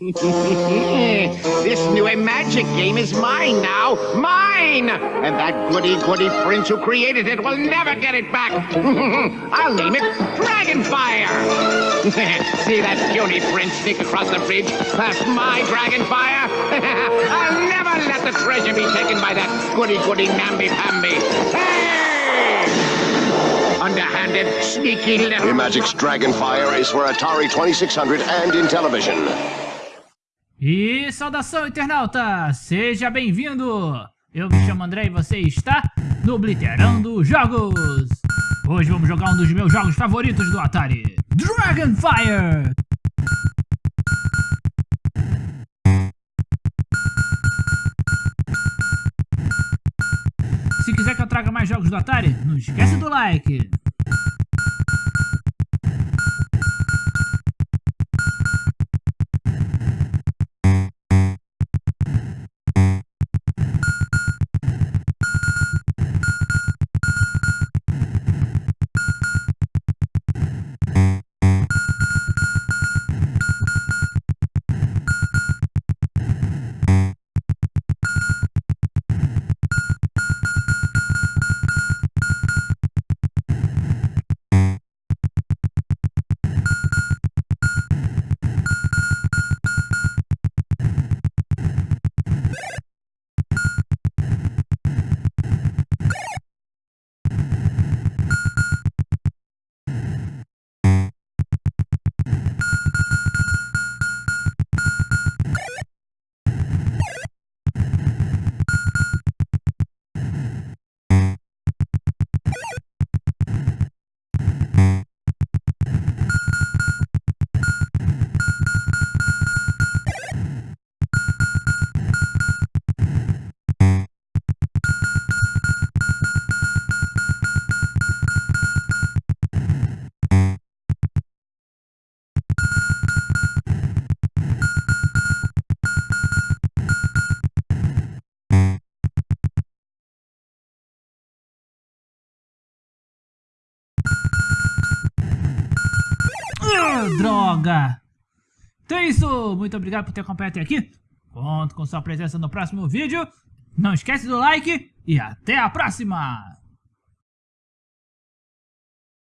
this new magic game is mine now. Mine! And that goody-goody prince who created it will never get it back. I'll name it Dragonfire. See that puny prince sneak across the bridge past my Dragonfire? I'll never let the treasure be taken by that goody-goody namby-pamby. Hey! Underhanded, sneaky little... Imagic's Dragonfire is for Atari 2600 and in television. E saudação internauta, seja bem-vindo! Eu me chamo André e você está no Blitterando Jogos! Hoje vamos jogar um dos meus jogos favoritos do Atari, Dragonfire! Se quiser que eu traga mais jogos do Atari, não esquece do like! Droga! Então é isso, muito obrigado por ter acompanhado até aqui. Conto com sua presença no próximo vídeo. Não esquece do like e até a próxima!